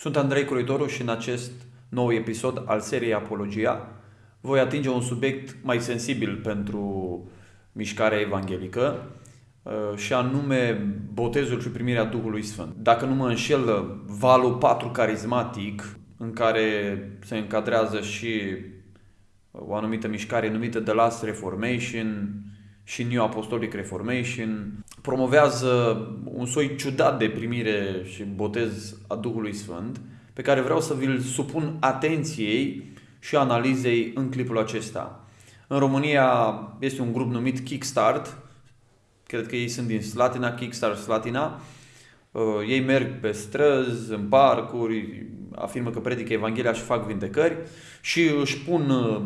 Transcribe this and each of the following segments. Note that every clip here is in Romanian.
Sunt Andrei Croitoru și în acest nou episod al seriei Apologia voi atinge un subiect mai sensibil pentru mișcarea evanghelică uh, și anume botezul și primirea Duhului Sfânt. Dacă nu mă înșel, valul 4 carismatic în care se încadrează și o anumită mișcare numită The Last Reformation și New Apostolic Reformation promovează un soi ciudat de primire și botez a Duhului Sfânt pe care vreau să vi-l supun atenției și analizei în clipul acesta. În România este un grup numit Kickstart, cred că ei sunt din Slatina, Kickstart Slatina. Uh, ei merg pe străzi, în parcuri, afirmă că predică Evanghelia și fac vindecări și își pun uh,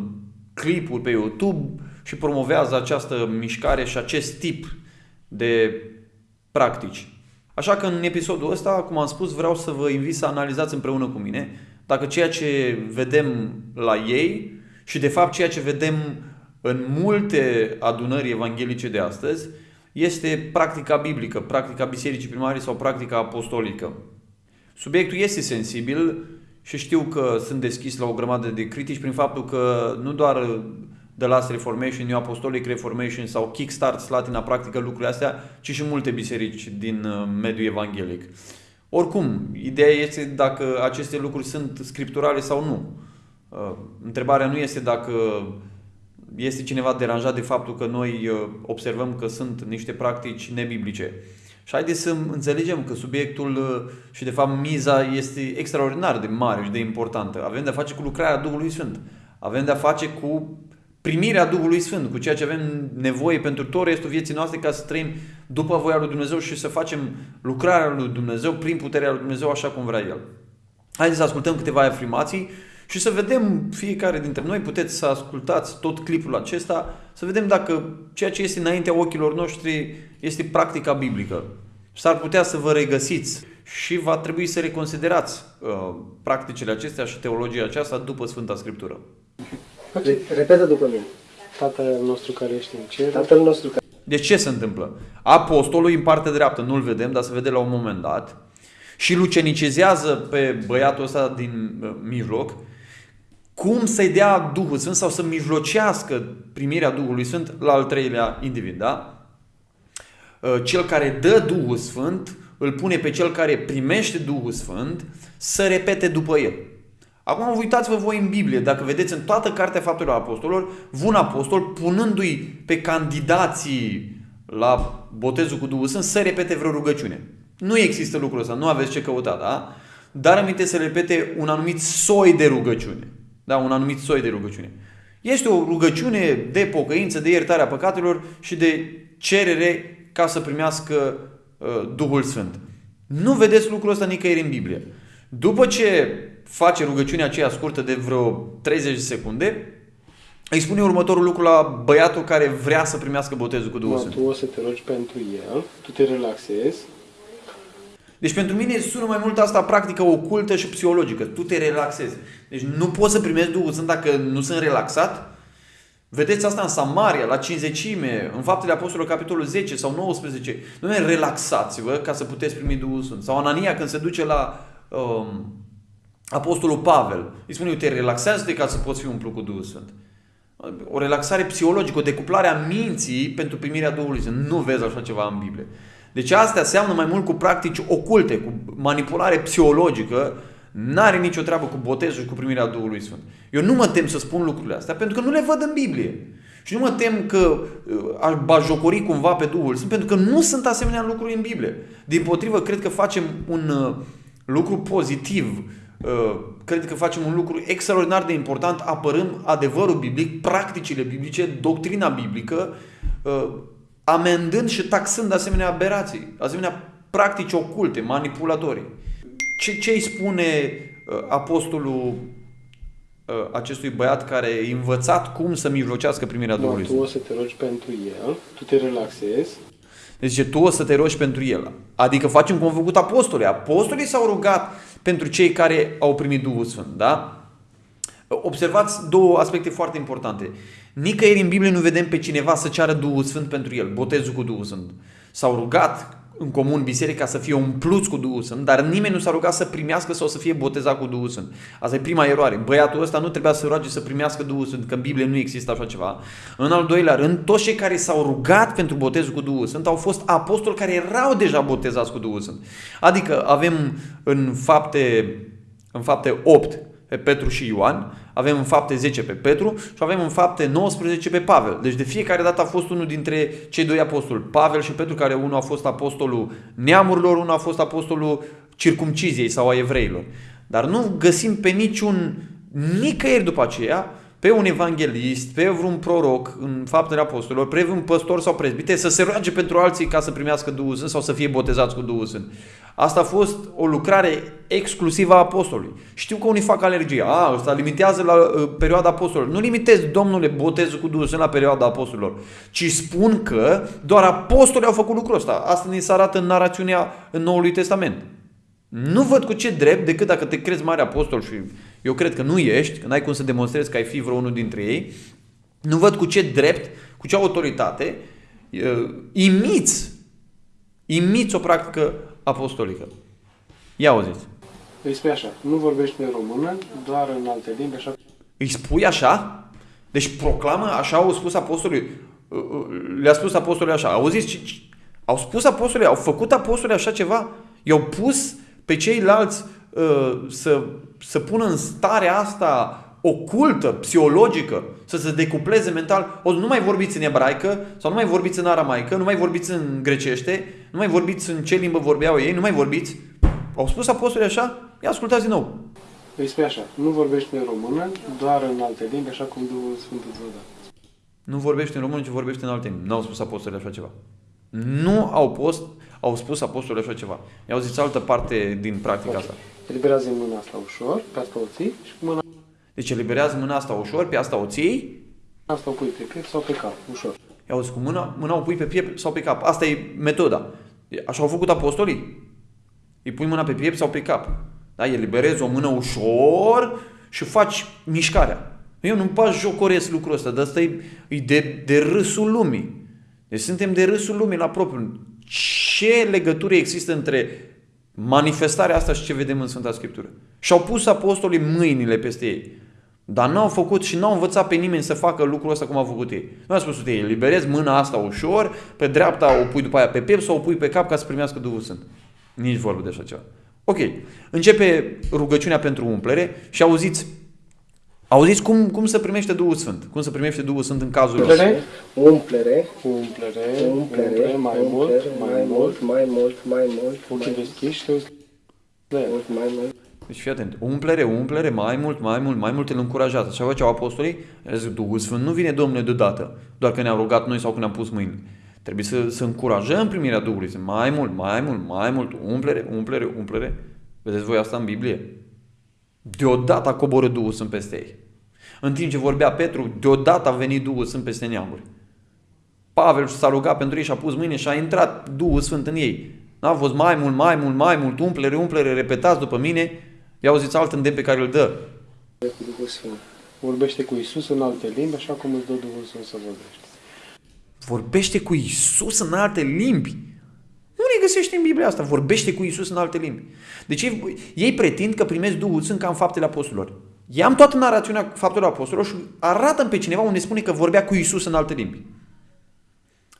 clipuri pe YouTube și promovează această mișcare și acest tip de practici. Așa că în episodul ăsta, cum am spus, vreau să vă invit să analizați împreună cu mine dacă ceea ce vedem la ei și de fapt ceea ce vedem în multe adunări evanghelice de astăzi este practica biblică, practica bisericii primare sau practica apostolică. Subiectul este sensibil și știu că sunt deschis la o grămadă de critici prin faptul că nu doar The Last Reformation, New Apostolic Reformation sau Kickstart Slatina practică lucrurile astea, ci și multe biserici din uh, mediul evanghelic. Oricum, ideea este dacă aceste lucruri sunt scripturale sau nu. Uh, întrebarea nu este dacă este cineva deranjat de faptul că noi uh, observăm că sunt niște practici nebiblice. Și haideți să înțelegem că subiectul și de fapt miza este extraordinar de mare și de importantă. Avem de-a face cu lucrarea Duhului Sfânt. Avem de-a face cu primirea Duhului Sfânt, cu ceea ce avem nevoie pentru tot restul vieții noastre ca să trăim după voia lui Dumnezeu și să facem lucrarea lui Dumnezeu prin puterea lui Dumnezeu așa cum vrea El. Haideți să ascultăm câteva afirmații și să vedem fiecare dintre noi, puteți să ascultați tot clipul acesta, să vedem dacă ceea ce este înaintea ochilor noștri este practica biblică. S-ar putea să vă regăsiți și va trebui să reconsiderați uh, practicile acestea și teologia aceasta după Sfânta Scriptură. Repetă după mine. Tatăl nostru care ești în cer. Tatăl nostru care... Deci ce se întâmplă? Apostolul în partea dreaptă, nu-l vedem, dar se vede la un moment dat, și lucenicizează pe băiatul ăsta din uh, mijloc cum să-i dea Duhul Sfânt sau să mijlocească primirea Duhului Sfânt la al treilea individ, da? Uh, cel care dă Duhul Sfânt îl pune pe cel care primește Duhul Sfânt să repete după el. Acum uitați-vă voi în Biblie, dacă vedeți în toată cartea faptelor apostolilor, un apostol punându-i pe candidații la botezul cu Duhul Sfânt să repete vreo rugăciune. Nu există lucrul ăsta, nu aveți ce căuta, da? Dar aminte să repete un anumit soi de rugăciune. Da, un anumit soi de rugăciune. Este o rugăciune de pocăință, de iertarea păcatelor și de cerere ca să primească uh, Duhul Sfânt. Nu vedeți lucrul ăsta nicăieri în Biblie. După ce face rugăciunea aceea scurtă de vreo 30 de secunde, îi spune următorul lucru la băiatul care vrea să primească botezul cu Duhul Sfânt. Tu o să te rogi pentru el, tu te relaxezi. Deci pentru mine sună mai mult asta practică ocultă și psihologică. Tu te relaxezi. Deci nu poți să primești Duhul Sfânt dacă nu sunt relaxat. Vedeți asta în Samaria, la cinzecime, în Faptele Apostolului, capitolul 10 sau 19. Nu relaxați-vă ca să puteți primi Duhul Sfânt. Sau Anania când se duce la um, Apostolul Pavel. Îi spune, uite, relaxează-te ca să poți fi umplut cu Duhul Sfânt. O relaxare psihologică, o decuplare a minții pentru primirea Duhului Sfânt. Nu vezi așa ceva în Biblie. Deci astea seamănă mai mult cu practici oculte, cu manipulare psihologică, n-are nicio treabă cu botezul și cu primirea Duhului Sfânt. Eu nu mă tem să spun lucrurile astea, pentru că nu le văd în Biblie. Și nu mă tem că uh, aș bajocori cumva pe Duhul Sfânt, pentru că nu sunt asemenea lucruri în Biblie. Din potrivă, cred că facem un uh, lucru pozitiv Uh, cred că facem un lucru extraordinar de important, apărăm adevărul biblic, practicile biblice, doctrina biblică, uh, amendând și taxând asemenea aberații, asemenea practici oculte, manipulatorii. Ce, ce îi spune uh, apostolul acestui băiat care e învățat cum să mijlocească primirea Duhului Tu o să te rogi pentru el, tu te relaxezi. Deci tu o să te rogi pentru el. Adică facem cum au făcut apostolii. Apostolii s-au rugat pentru cei care au primit Duhul Sfânt. Da? Observați două aspecte foarte importante. Nicăieri în Biblie nu vedem pe cineva să ceară Duhul Sfânt pentru el, botezul cu Duhul Sfânt. S-au rugat în comun biserica să fie umpluți cu Duhul Sfânt, dar nimeni nu s-a rugat să primească sau să fie botezat cu Duhul Sfânt. Asta e prima eroare. Băiatul ăsta nu trebuia să roage să primească Duhul Sfânt, că în Biblie nu există așa ceva. În al doilea rând, toți cei care s-au rugat pentru botezul cu Duhul Sfânt au fost apostoli care erau deja botezați cu Duhul Sfânt. Adică avem în fapte, în fapte 8 pe Petru și Ioan, avem în fapte 10 pe Petru și avem în fapte 19 pe Pavel. Deci de fiecare dată a fost unul dintre cei doi apostoli, Pavel și Petru, care unul a fost apostolul neamurilor, unul a fost apostolul circumciziei sau a evreilor. Dar nu găsim pe niciun, nicăieri după aceea, pe un evanghelist, pe vreun proroc în faptele apostolilor, pe un păstor sau prezbite să se roage pentru alții ca să primească Duhul Sfânt sau să fie botezați cu Duhul Sfânt. Asta a fost o lucrare exclusivă a apostolului. Știu că unii fac alergie. A, ăsta limitează la uh, perioada apostolilor. Nu limitez, domnule, botezul cu Duhul Sfânt la perioada apostolilor, ci spun că doar apostolii au făcut lucrul ăsta. Asta ne se arată în narațiunea în Noului Testament. Nu văd cu ce drept, decât dacă te crezi mare apostol și eu cred că nu ești, că n-ai cum să demonstrezi că ai fi vreunul dintre ei, nu văd cu ce drept, cu ce autoritate uh, imiți, imiți o practică apostolică. Ia auziți. Îi spui așa, nu vorbești în română, doar în alte limbi, așa Îi spui așa? Deci proclamă, așa au spus apostolii. Le-a spus apostolii așa. Auziți? ce- ce- Au spus apostolii, au făcut apostolii așa ceva? I-au pus pe ceilalți uh, să, să pună în starea asta ocultă, psihologică, să se decupleze mental. O, nu mai vorbiți în ebraică sau nu mai vorbiți în aramaică, nu mai vorbiți în grecește, nu mai vorbiți în ce limbă vorbeau ei, nu mai vorbiți. Au spus apostolii așa? Ia ascultați din nou. Îi spui așa, nu vorbești în română, doar în alte limbi, așa cum Duhul Sfânt îți va da. Nu vorbește în română, ci vorbește în alte limbi. Nu au spus apostolii așa ceva. Nu au, post, au spus apostolii așa ceva. I-au zis altă parte din practica asta. Eliberează mâna asta ușor, pe asta o ții și cu mâna Deci eliberează mâna asta ușor, pe asta o ții, asta o pui pe piept sau pe cap, ușor. i-au zis cu mâna, mâna o pui pe piept sau pe cap. Asta e metoda. Așa au făcut apostolii. Îi pui mâna pe piept sau pe cap. Da? Eliberezi o mână ușor și faci mișcarea. Eu nu-mi pas jocoresc lucrul ăsta, dar asta e, e de, de râsul lumii. Deci suntem de râsul lumii la propriu. Ce legătură există între manifestarea asta și ce vedem în Sfânta Scriptură? Și-au pus apostolii mâinile peste ei. Dar n-au făcut și n-au învățat pe nimeni să facă lucrul ăsta cum au făcut ei. Nu au spus ei, eliberezi mâna asta ușor, pe dreapta o pui după aia pe piept sau o pui pe cap ca să primească Duhul Sfânt. Nici vorbă de așa ceva. Ok. Începe rugăciunea pentru umplere și auziți Auziți cum, cum să primește Duhul Sfânt? Cum să primește Duhul Sfânt în cazul ăsta? Umplere, Umplere, umplere, umplere, umplere, mai mult, umplere, mai mult, mai mult, mai mult, ochii mai deschiși și te uiți la el. mult, mai mult. Deci fii atent. Umplere, umplere, mai mult, mai mult, mai mult îl încurajează. Așa făceau apostolii. Zic, Duhul Sfânt nu vine, Domnule, deodată. Doar că ne-am rugat noi sau că ne-am pus mâini. Trebuie să, să încurajăm primirea Duhului Sfânt. Mai mult, mai mult, mai mult. Umplere, umplere, umplere. Vedeți voi asta în Biblie? Deodată a coborât Duhul Sfânt peste ei. În timp ce vorbea Petru, deodată a venit Duhul Sfânt peste neamuri. Pavel s-a rugat pentru ei și a pus mâine și a intrat Duhul Sfânt în ei. N-a fost mai mult, mai mult, mai mult, umplere, umplere, repetați după mine. Ia auziți alt îndemn pe care îl dă. Cu Duhul Sfânt. Vorbește cu Isus în alte limbi, așa cum îți dă Duhul Sfânt să vorbești. Vorbește cu Isus în alte limbi. Nu ne găsești în Biblia asta. Vorbește cu Isus în alte limbi. Deci ei, ei pretind că primesc Duhul Sfânt ca în faptele apostolilor. I-am toată narațiunea faptelor apostolilor și arată pe cineva unde spune că vorbea cu Isus în alte limbi.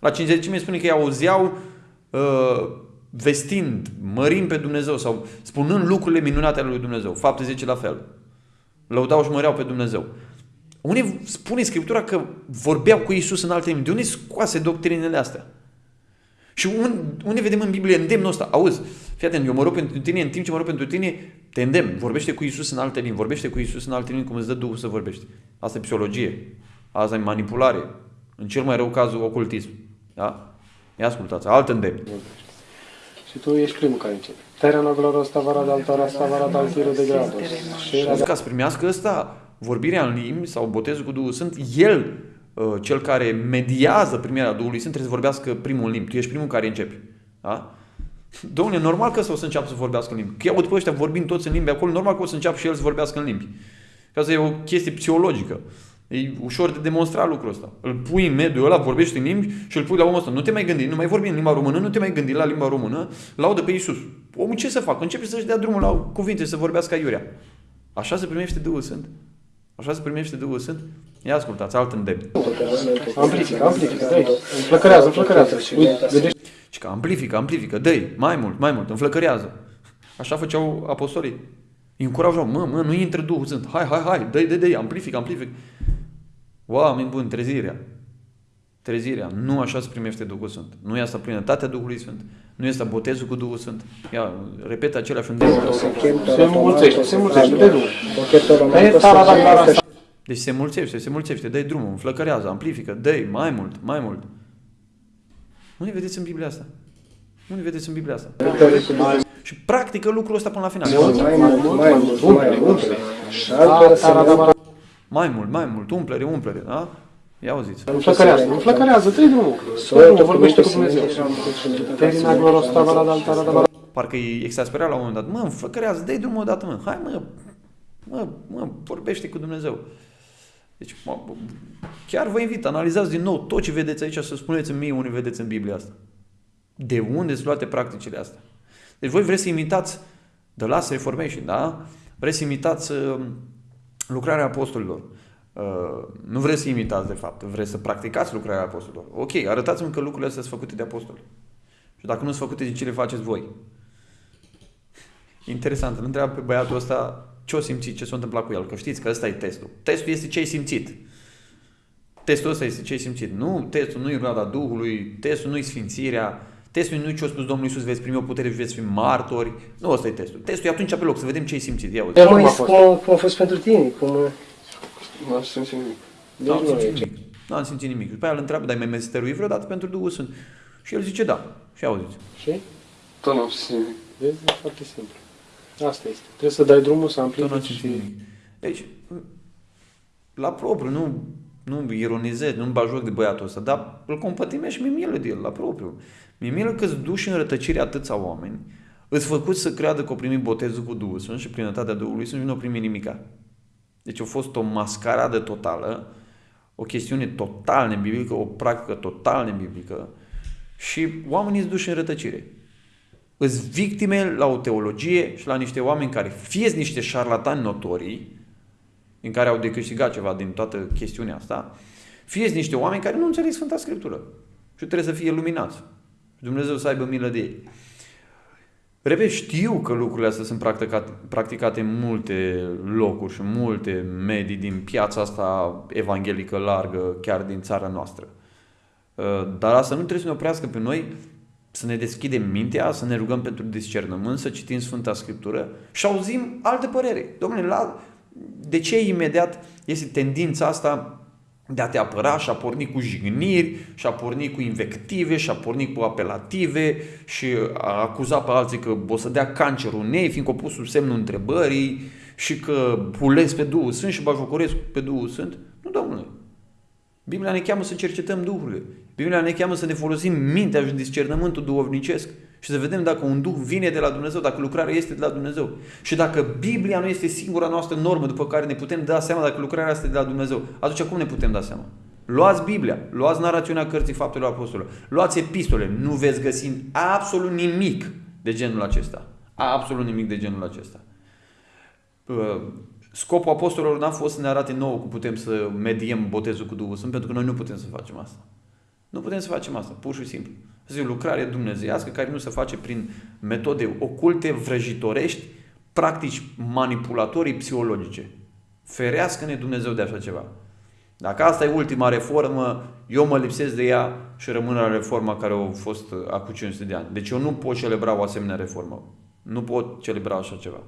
La cinzecime spune că îi auzeau uh, vestind, mărind pe Dumnezeu sau spunând lucrurile minunate ale lui Dumnezeu. Fapte 10 la fel. Lăudau și măreau pe Dumnezeu. Unde spune Scriptura că vorbeau cu Isus în alte limbi? De unde scoase doctrinele astea? Și unde, unde vedem în Biblie îndemnul ăsta? Auzi, fii atent, eu mă rog pentru tine, în timp ce mă rog pentru tine, te îndemn, vorbește cu Isus în alte limbi, vorbește cu Isus în alte limbi cum îți dă Duhul să vorbești. Asta e psihologie, asta e manipulare, în cel mai rău caz ocultism. Da? Ia ascultați, alt îndemn. Vorbești. Și tu ești primul care începe. Terena gloros tavara de altara stavara de altire de grados. Și era Și ca să primească ăsta, vorbirea în limbi sau botezul cu Duhul Sfânt, el, uh, cel care mediază primirea Duhului Sfânt, trebuie să vorbească primul în limbi. Tu ești primul care începe. Da? Domnule, normal că o să înceapă să vorbească în limbi. Că iau pe ăștia vorbind toți în limbi acolo, normal că o să înceapă și el să vorbească în limbi. Că asta e o chestie psihologică. E ușor de demonstrat lucrul ăsta. Îl pui în mediul ăla, vorbești în limbi și îl pui la omul ăsta. Nu te mai gândi, nu mai vorbi în limba română, nu te mai gândi la limba română, laudă pe Iisus. Omul ce să facă? Începe să-și dea drumul la cuvinte, să vorbească aiurea. Așa se primește Duhul Sfânt? Așa se primește Duhul Sfânt? Ia ascultați, alt îndemn. Amplifică, amplifică, dă înflăcărează, înflăcărează. Uite, vedeți? Și că amplifică, amplifică, dă mai mult, mai mult, înflăcărează. Așa făceau apostolii. Îi încurajau, mă, mă, nu intră Duhul Sfânt. Hai, hai, hai, dă dă dă amplifică, amplifică. Oameni buni, trezirea. Trezirea. Nu așa se primește Duhul Sfânt. Nu e asta plinătatea Duhului Sfânt. Nu este botezul cu Duhul Sfânt. Ia, repet aceleași îndemnuri. Se mulțește, se mulțește, dă drumul. E Deci se mulțește, se mulțește, dă drumul, înflăcărează, amplifică, dă mai mult, mai mult. Nu ne vedeți în Biblia asta? Nu ne vedeți în Biblia asta? Și practică lucrul ăsta până la final. Mai mult, mai mult, mai mult. Mai mult, mai mult, umplere, umplere, da? Ia auziți. Înflăcărează, înflăcărează, dă drumul. Dă drumul, vorbește cu Dumnezeu. Terina gloros tavara d'altara d'altara. Parcă îi exasperea la un moment dat. Mă, înflăcărează, dă drumul odată, mă. Hai, mă, mă, mă, vorbește cu Dumnezeu. Deci, mă, chiar vă invit, analizați din nou tot ce vedeți aici să spuneți mie unde vedeți în Biblia asta. De unde sunt luate practicile astea? Deci voi vreți să imitați The Last Reformation, da? Vreți să imitați uh, lucrarea apostolilor. Uh, nu vreți să imitați, de fapt, vreți să practicați lucrarea apostolilor. Ok, arătați-mi că lucrurile astea sunt făcute de apostoli. Și dacă nu sunt făcute, de ce le faceți voi? Interesant, îl întreabă pe băiatul ăsta ce o simțit, ce s-a întâmplat cu el, că știți că ăsta e testul. Testul este ce ai simțit. Testul ăsta este ce ai simțit. Nu, testul nu e roada Duhului, testul nu e sfințirea, testul nu e ce a spus Domnul Iisus, veți primi o putere și veți fi martori. Nu ăsta e testul. Testul e atunci pe loc, să vedem ce ai simțit. Ia uite. Dar mai cum, cum a fost pentru tine? Cum... Nu aș simți nimic. Deci Nu am nu simțit e nimic. Nu am simțit nimic. După aia îl întreabă, dar ai mai meseteruit vreodată pentru Duhul Sfânt? Și el zice da. Și auziți. Și? Tot nu am simțit nimic. Vezi? E foarte simplu. Asta este. Trebuie să dai drumul, să Tot nu am amplifici simțit și... nimic. Deci, la propriu, nu, nu ironizez, nu-mi bajoc de băiatul ăsta, dar îl compătimesc și mi-e milă de el, la propriu. Mi-e milă că-ți duși în rătăcire atâția oameni, îți făcut să creadă că au primit botezul cu Duhul Sfânt și plinătatea Duhului Sfânt și nu au primit nimica. Deci a fost o mascaradă totală, o chestiune total nebiblică, o practică total nebiblică și oamenii îți duși în rătăcire. Îți victime la o teologie și la niște oameni care fie niște șarlatani notorii, în care au de câștigat ceva din toată chestiunea asta, fie niște oameni care nu înțeleg Sfânta Scriptură și trebuie să fie luminați. Și Dumnezeu să aibă milă de ei. Repet, știu că lucrurile astea sunt practicate, practicate în multe locuri și în multe medii din piața asta evanghelică largă, chiar din țara noastră. Uh, Dar asta nu trebuie să ne oprească pe noi să ne deschidem mintea, să ne rugăm pentru discernământ, să citim Sfânta Scriptură și auzim alte părere. Domnule, la, de ce imediat este tendința asta de a te apăra și a porni cu jigniri, și a porni cu invective, și a porni cu apelative și a acuza pe alții că o să dea cancer unei, fiindcă o pus sub semnul întrebării și că pulesc pe Duhul Sfânt și bajocoresc pe Duhul Sfânt? Nu, domnule. Biblia ne cheamă să cercetăm Duhurile. Biblia ne cheamă să ne folosim mintea și discernământul duhovnicesc și să vedem dacă un Duh vine de la Dumnezeu, dacă lucrarea este de la Dumnezeu. Și dacă Biblia nu este singura noastră normă după care ne putem da seama dacă lucrarea este de la Dumnezeu, atunci cum ne putem da seama? Luați Biblia, luați narațiunea cărții faptelor apostolilor, luați epistole, nu veți găsi absolut nimic de genul acesta. Absolut nimic de genul acesta. Uh, Scopul apostolilor n-a fost să ne arate nouă cum putem să mediem botezul cu Duhul Sfânt, pentru că noi nu putem să facem asta. Nu putem să facem asta, pur și simplu. Asta e o lucrare dumnezeiască care nu se face prin metode oculte, vrăjitorești, practici manipulatorii psihologice. Ferească-ne Dumnezeu de așa ceva. Dacă asta e ultima reformă, eu mă lipsesc de ea și rămân la reforma care a fost acum 500 de ani. Deci eu nu pot celebra o asemenea reformă. Nu pot celebra așa ceva.